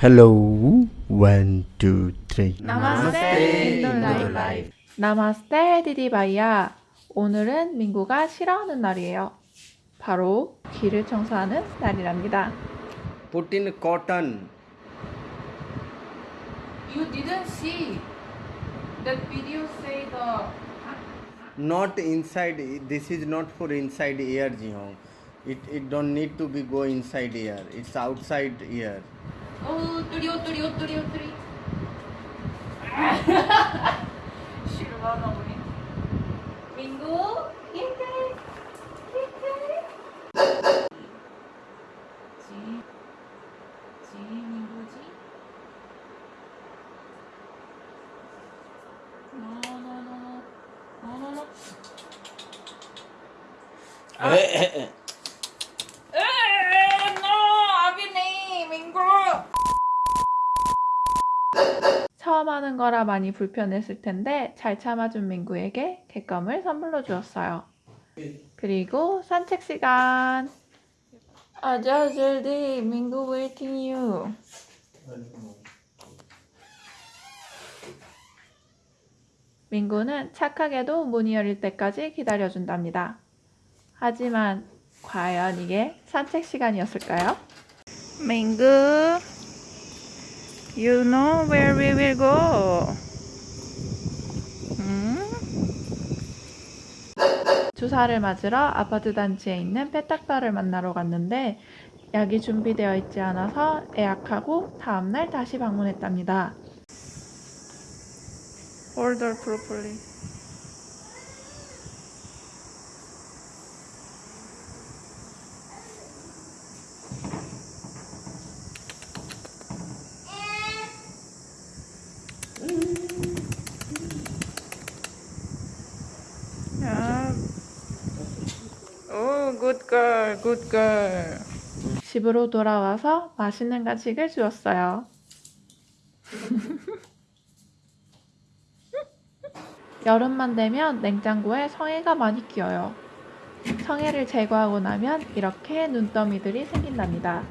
Hello, one, two, three. 나마스테 인도 라이프 나마스테 디디바이야 오늘은 민구가 싫어하는 날이에요 바로 귀를 청소하는 날이랍니다 Put in cotton. You didn't see that video say the Not inside. This is not for inside ear, Jihong. It it don't need to be go inside ear. It's outside ear. 오 뚜리 오뚜리 오뚜리 오뚜리 실망하 우리 민구 예태 예태 지, 지 민구지 노노노노 노노노 에에 노 아비네 민구 처음 하는 거라 많이 불편했을 텐데 잘 참아준 민구에게 객감을 선물로 주었어요. 그리고 산책 시간. 아자 절디 민구 웨이팅 유. 민구는 착하게도 문이 열릴 때까지 기다려준답니다. 하지만 과연 이게 산책 시간이었을까요? 민구 You know where we will go. 음? 주사를 맞으러 아파트 단지에 있는 페탁바를 만나러 갔는데 약이 준비되어 있지 않아서 예약하고 다음날 다시 방문했답니다. Order properly. 야. 오, good girl, good girl. 집으로 돌아와서 맛있는 간식을 주었어요. 여름만 되면 냉장고에 성애가 많이 끼어요. 성애를 제거하고 나면 이렇게 눈더미들이 생긴답니다.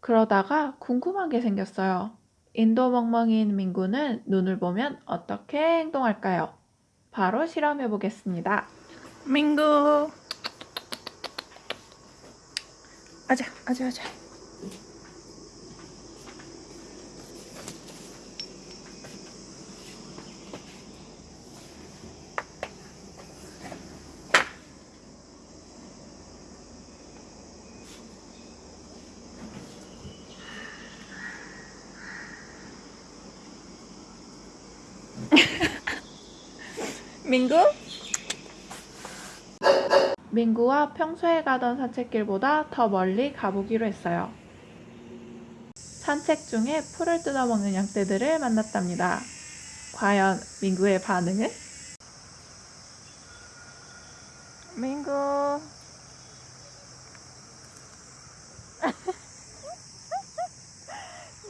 그러다가 궁금한 게 생겼어요. 인도 멍멍이인 민구는 눈을 보면 어떻게 행동할까요? 바로 실험해 보겠습니다. 민구. 아자, 아자, 아자. 민구? 민구와 평소에 가던 산책길보다 더 멀리 가보기로 했어요. 산책 중에 풀을 뜯어먹는 양떼들을 만났답니다. 과연 민구의 반응은? 민구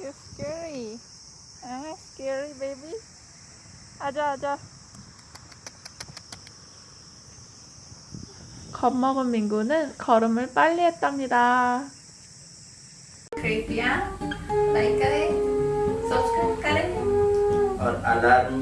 You scary. Ah, scary baby. 아자 아자. 겁먹은 민구는 걸음을 빨리 했답니다. कृपया लाइक करें सब्सक्राइब करें और अलार्म